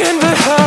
can be heard.